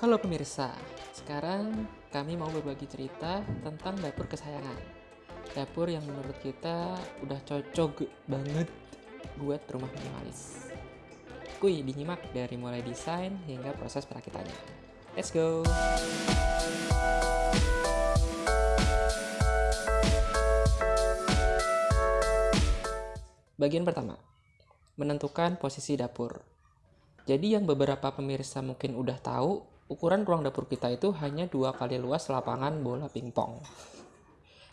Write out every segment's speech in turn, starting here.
Halo pemirsa, sekarang kami mau berbagi cerita tentang dapur kesayangan. Dapur yang menurut kita udah cocok banget buat rumah minimalis. Kuy dinyimak dari mulai desain hingga proses perakitannya. Let's go! Bagian pertama, menentukan posisi dapur. Jadi yang beberapa pemirsa mungkin udah tahu, ukuran ruang dapur kita itu hanya dua kali luas lapangan bola pingpong.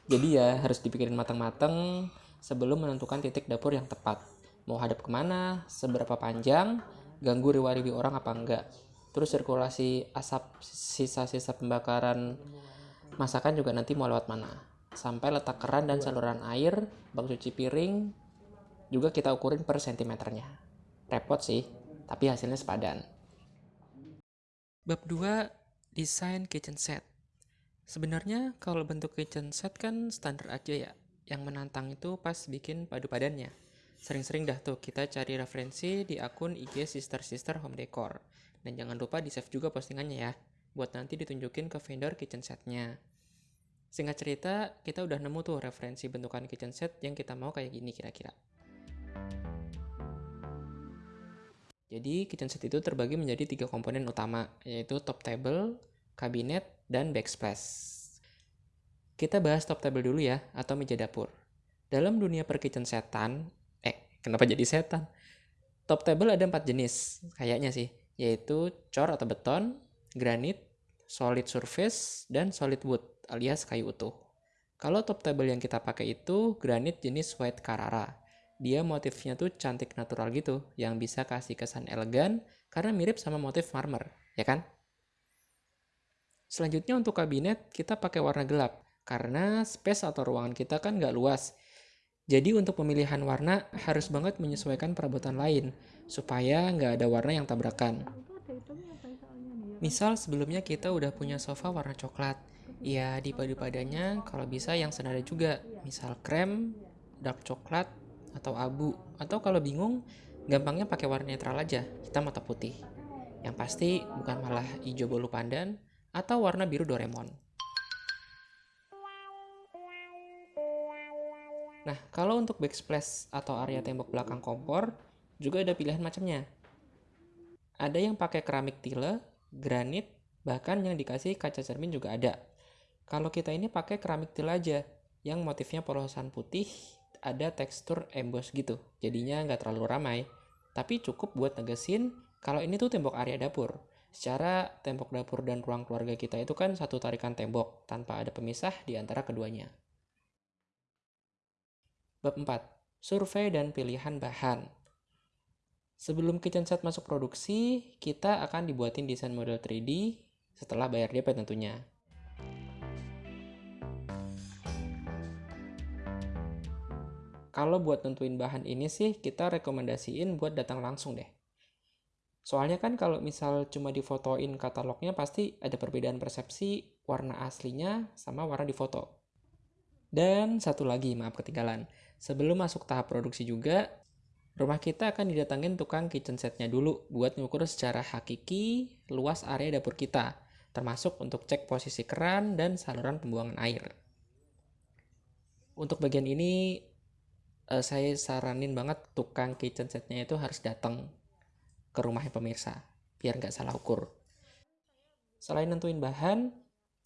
Jadi ya harus dipikirin matang-matang sebelum menentukan titik dapur yang tepat. Mau hadap ke mana, seberapa panjang, ganggu riwa-riwi orang apa enggak. Terus sirkulasi asap sisa-sisa pembakaran masakan juga nanti mau lewat mana. Sampai letak keran dan saluran air, bak cuci piring, juga kita ukurin per sentimeternya. Repot sih, tapi hasilnya sepadan. Bab 2, desain kitchen set. Sebenarnya kalau bentuk kitchen set kan standar aja ya. Yang menantang itu pas bikin padu padannya. Sering-sering dah tuh kita cari referensi di akun IG Sister Sister Home Decor. Dan jangan lupa di save juga postingannya ya, buat nanti ditunjukin ke vendor kitchen setnya. Singkat cerita, kita udah nemu tuh referensi bentukan kitchen set yang kita mau kayak gini kira-kira. Jadi kitchen set itu terbagi menjadi tiga komponen utama, yaitu top table, kabinet, dan backsplash. Kita bahas top table dulu ya, atau meja dapur. Dalam dunia per kitchen setan, eh kenapa jadi setan? Top table ada empat jenis, kayaknya sih, yaitu cor atau beton, granit, solid surface, dan solid wood alias kayu utuh. Kalau top table yang kita pakai itu granit jenis white Carrara dia motifnya tuh cantik natural gitu, yang bisa kasih kesan elegan karena mirip sama motif marmer, ya kan? Selanjutnya untuk kabinet, kita pakai warna gelap, karena space atau ruangan kita kan nggak luas. Jadi untuk pemilihan warna harus banget menyesuaikan perabotan lain, supaya nggak ada warna yang tabrakan. Misal sebelumnya kita udah punya sofa warna coklat, ya dipadu-padannya kalau bisa yang senada juga, misal krem, dark coklat, atau abu. Atau kalau bingung gampangnya pakai warna netral aja hitam atau putih. Yang pasti bukan malah hijau bolu pandan atau warna biru Doraemon. Nah kalau untuk backsplash atau area tembok belakang kompor juga ada pilihan macamnya. Ada yang pakai keramik tile, granit, bahkan yang dikasih kaca cermin juga ada. Kalau kita ini pakai keramik tile aja, yang motifnya polosan putih ada tekstur emboss gitu. Jadinya nggak terlalu ramai. Tapi cukup buat negesin kalau ini tuh tembok area dapur. Secara tembok dapur dan ruang keluarga kita itu kan satu tarikan tembok tanpa ada pemisah di antara keduanya. Bab 4. Survei dan pilihan bahan. Sebelum kitchen set masuk produksi, kita akan dibuatin desain model 3D setelah bayar DP tentunya. Kalau buat nentuin bahan ini sih kita rekomendasiin buat datang langsung deh. Soalnya kan kalau misal cuma difotoin katalognya pasti ada perbedaan persepsi warna aslinya sama warna di foto. Dan satu lagi, maaf ketinggalan. Sebelum masuk tahap produksi juga, rumah kita akan didatangin tukang kitchen setnya dulu buat ngukur secara hakiki luas area dapur kita, termasuk untuk cek posisi keran dan saluran pembuangan air. Untuk bagian ini uh, saya saranin banget tukang kitchen setnya itu harus datang ke rumahnya pemirsa biar nggak salah ukur. Selain nentuin bahan,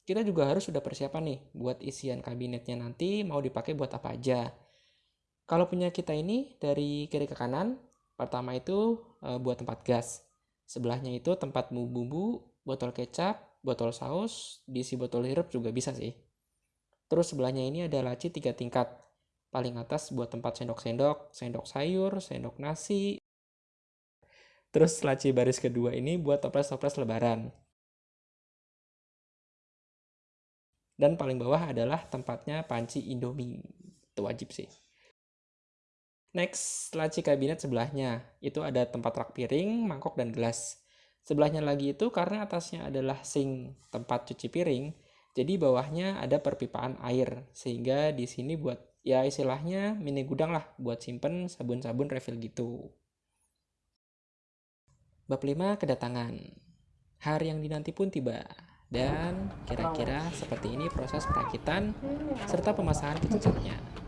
kita juga harus sudah persiapan nih buat isian kabinetnya nanti mau dipakai buat apa aja. Kalau punya kita ini dari kiri ke kanan, pertama itu e, buat tempat gas. Sebelahnya itu tempat bumbu-bumbu, botol kecap, botol saus, diisi botol sirup juga bisa sih. Terus sebelahnya ini ada laci tiga tingkat paling atas buat tempat sendok-sendok, sendok sayur, sendok nasi. Terus laci baris kedua ini buat toples-toples lebaran. Dan paling bawah adalah tempatnya panci Indomie. Itu wajib sih. Next, laci kabinet sebelahnya. Itu ada tempat rak piring, mangkok, dan gelas. Sebelahnya lagi itu karena atasnya adalah sink tempat cuci piring, jadi bawahnya ada perpipaan air. Sehingga di sini buat ya istilahnya mini gudang lah buat simpen sabun-sabun refill gitu. Bab 5 kedatangan. Hari yang dinanti pun tiba. Dan kira-kira seperti ini proses perakitan serta pemasangan kecil-kecilnya.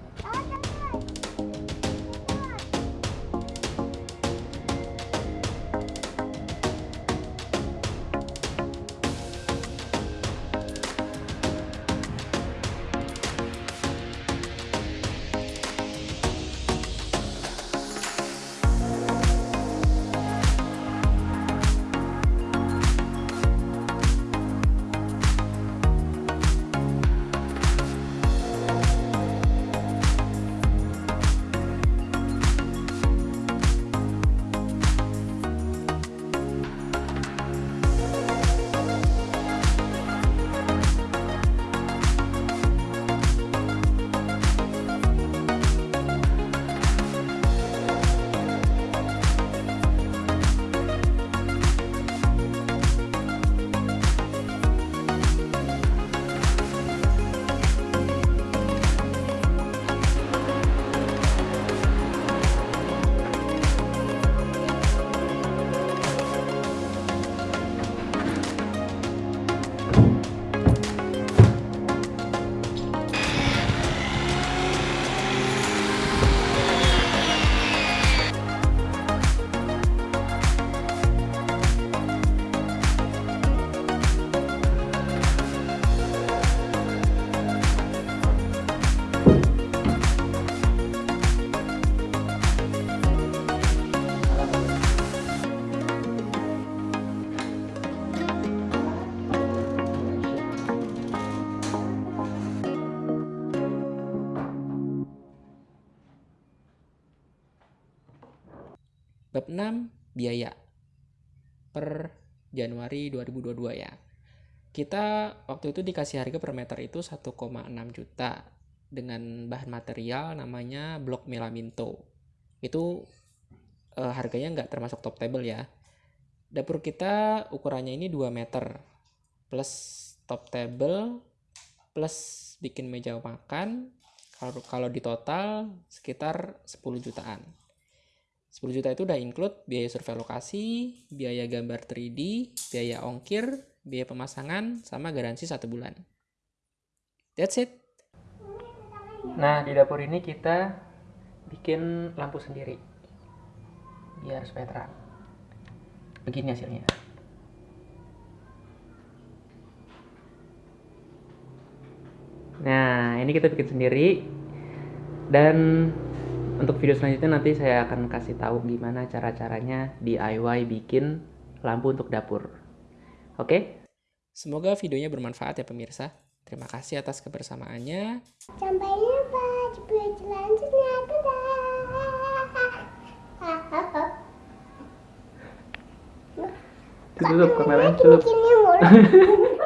Bab 6 biaya per Januari 2022 ya. Kita waktu itu dikasih harga per meter itu 1,6 juta dengan bahan material namanya blok melaminto. Itu eh, harganya nggak termasuk top table ya. Dapur kita ukurannya ini 2 meter plus top table plus bikin meja makan kalau kalau di total sekitar 10 jutaan. 10 juta itu udah include biaya survei lokasi, biaya gambar 3D, biaya ongkir, biaya pemasangan, sama garansi satu bulan. That's it. Nah, di dapur ini kita bikin lampu sendiri. Biar supaya terang. Begini hasilnya. Nah, ini kita bikin sendiri. Dan untuk video selanjutnya nanti saya akan kasih tahu gimana cara-caranya DIY bikin lampu untuk dapur. Oke? Semoga videonya bermanfaat ya pemirsa. Terima kasih atas kebersamaannya. Sampai jumpa di video selanjutnya. Dadah. Tutup kameranya, mulu.